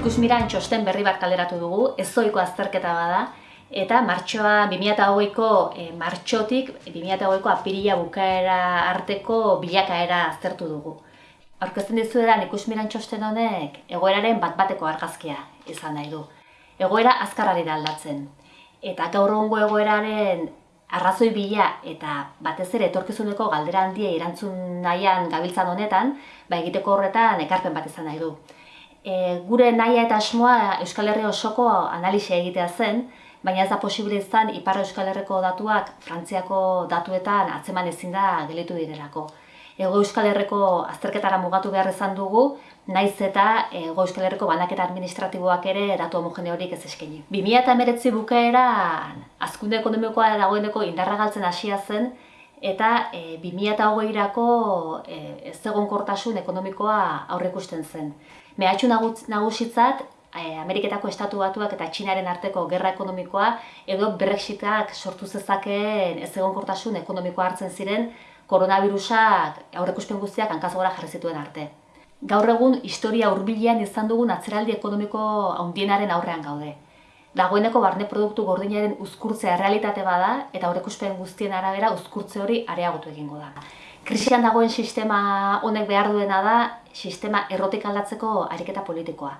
miran txosten berri bat kaleratu dugu, ezoiko azterketa bada, eta martxoa 2008ko e, martxotik 2008ko apirila bukaera arteko bilakaera aztertu dugu. Aurkezten dizuetan ikusmiran txosten honek egoeraren bat bateko argazkia izan nahi du. Egoera azkarrari da aldatzen. Eta gaur egoeraren arrazoi bila eta batez ere etorkizuneko galdera handia erantzun nahian gabiltzan honetan, ba egiteko horretan ekarpen bat izan nahi du. E, gure naia eta asmoa Euskal Herri osoko analisia egitea zen, baina ez da posible izan Ipar Euskal Herriko datuak Frantziako datuetan atzeman ezin da gelitu direlako. Ego Euskal Herriko azterketara mugatu behar izan dugu, naiz eta Ego Euskal Herriko banaketa administratiboak ere datu homogeneorik ez eskaini. 2008 bukaera azkunde ekonomikoa dagoeneko indarra galtzen hasia zen, eta e, 2008-erako e, ez ekonomikoa aurrekusten zen. Mehatxu nagusitzat, e, Ameriketako estatu batuak eta Txinaren arteko gerra ekonomikoa edo Brexitak sortu zezakeen ez egon kortasun ekonomikoa hartzen ziren koronavirusak aurrekuspen guztiak hankazgora jarri zituen arte. Gaur egun historia hurbilean izan dugun atzeraldi ekonomiko handienaren aurrean gaude. Dagoeneko barne produktu gordinaren uzkurtzea realitate bada eta aurrekuspen guztien arabera uzkurtze hori areagotu egingo da. Krisian dagoen sistema honek behar duena da sistema errotik aldatzeko ariketa politikoa.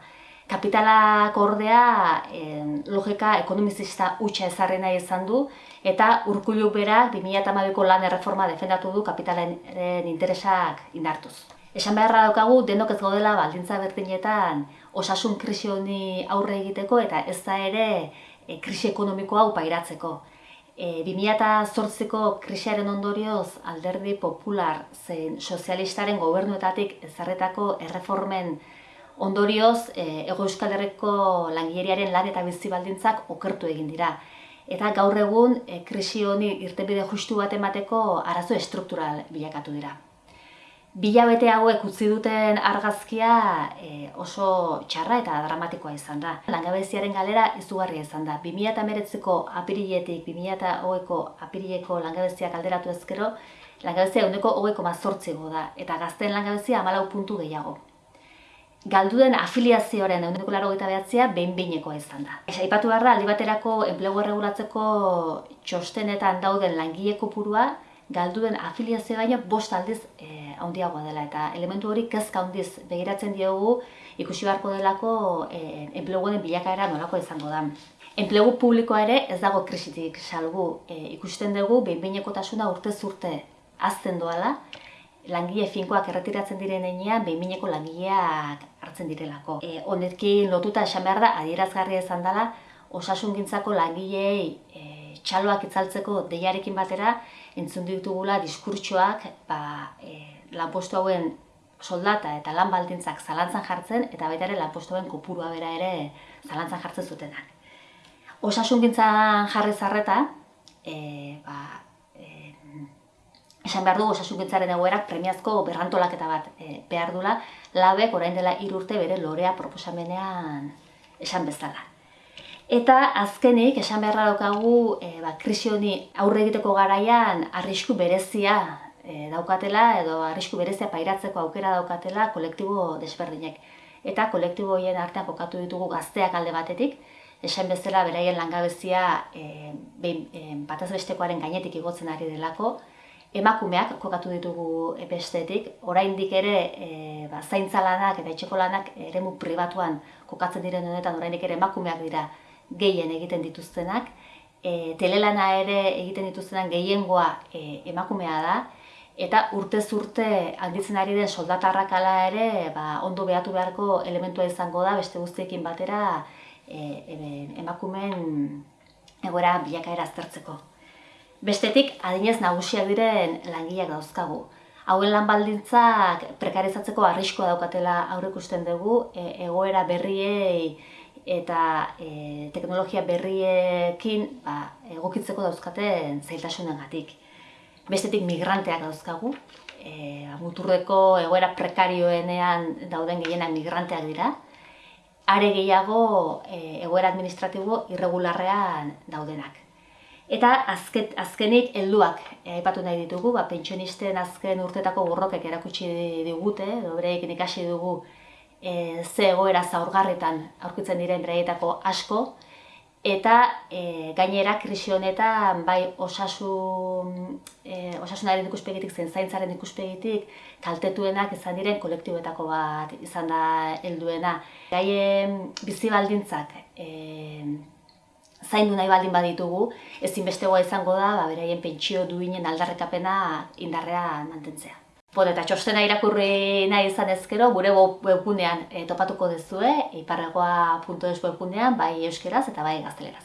Kapitalak ordea logika ekonomizista utxa ezarri nahi izan du eta urkullu bera 2008ko lan erreforma defendatu du kapitalaren interesak indartuz. Esan beharra daukagu denok ez gaudela baldintza berdinetan osasun krisi honi aurre egiteko eta ez da ere e, krisi ekonomikoa upairatzeko. E, 2008ko krisiaren ondorioz alderdi popular zein sozialistaren gobernuetatik ezarretako erreformen Ondorioz, e, Ego Euskal Herriko langileriaren lan eta bizi baldintzak okertu egin dira. Eta gaur egun, e, krisi honi irtenbide justu bat emateko arazo estruktural bilakatu dira. Bila bete hauek utzi duten argazkia e, oso txarra eta dramatikoa izan da. Langabeziaren galera izugarria izan da. 2008ko apiriletik 2008ko apirileko langabeziak alderatu ezkero, langabezia eguneko hogeko mazortzego da, eta gazten langabezia amalau puntu gehiago galduden afiliazioaren eguneko laro gita behatzea behin-behinekoa izan da. Esa, ipatu behar da, aldi baterako enplegu erregulatzeko txostenetan dauden langile kopurua, galduden afiliazio baina bost aldiz e, handiagoa dela eta elementu hori kezka handiz begiratzen diogu ikusi beharko delako e, enpleguen bilakaera nolako izango da. Enplegu publikoa ere ez dago krisitik salgu e, ikusten dugu behin-behinekotasuna urte zurte azten doala, langile finkoak erretiratzen diren einean, behinmineko langileak hartzen direlako. E, honekin lotuta esan behar da, adierazgarria izan dela, osasun gintzako langileei e, txaloak itzaltzeko deiarekin batera, entzun ditugula diskurtsoak ba, e, lanpostu hauen soldata eta lan baldintzak zalantzan jartzen, eta baita ere lanpostu hauen kopurua bera ere zalantzan jartzen zutenak. Osasun gintzan jarri zarreta, e, ba, esan behar dugu osasungintzaren egoerak premiazko berrantolaketa bat e, behar dula, labek orain dela irurte bere lorea proposamenean esan bezala. Eta azkenik, esan beharra daukagu, e, ba, krisi honi aurre egiteko garaian arrisku berezia e, daukatela, edo arrisku berezia pairatzeko aukera daukatela kolektibo desberdinek. Eta kolektibo horien artean kokatu ditugu gazteak alde batetik, esan bezala beraien langabezia e, behin, e, bataz bestekoaren gainetik igotzen ari delako, emakumeak kokatu ditugu bestetik, oraindik ere e, ba, zaintza lanak eta etxeko lanak eremu pribatuan kokatzen diren honetan oraindik ere emakumeak dira gehien egiten dituztenak, e, telelana ere egiten dituztenak gehiengoa e, emakumea da, eta urtez urte handitzen ari den soldatarrak ala ere ba, ondo behatu beharko elementua izango da beste guztiekin batera e, e, emakumeen egoera bilakaera aztertzeko. Bestetik, adinez nagusiak diren langileak dauzkagu. Hauen lan baldintzak prekarizatzeko arriskoa daukatela aurrekusten dugu, e, egoera berriei eta e, teknologia berriekin ba, egokitzeko dauzkaten zailtasunengatik. Bestetik migranteak dauzkagu, e, muturreko egoera prekarioenean dauden gehienak migranteak dira, are gehiago e, egoera administratibo irregularrean daudenak. Eta azket, azkenik helduak aipatu nahi ditugu, ba, pentsionisten azken urtetako borrokek erakutsi digute, edo bereik ikasi dugu e, ze egoera zaurgarretan aurkitzen diren beraietako asko, eta e, gainera krisi honetan bai osasun, e, osasunaren ikuspegitik zen zaintzaren ikuspegitik kaltetuenak izan diren kolektiboetako bat izan da helduena. Gaien bizi baldintzak e, zaindu nahi baldin baditugu, ezinbestegoa izango da, ba, beraien pentsio duinen aldarrekapena indarrean mantentzea. Bon, eta txostena irakurri nahi izan ezkero, gure webgunean e, topatuko dezue, iparragoa.es webgunean, bai euskeraz eta bai gazteleraz.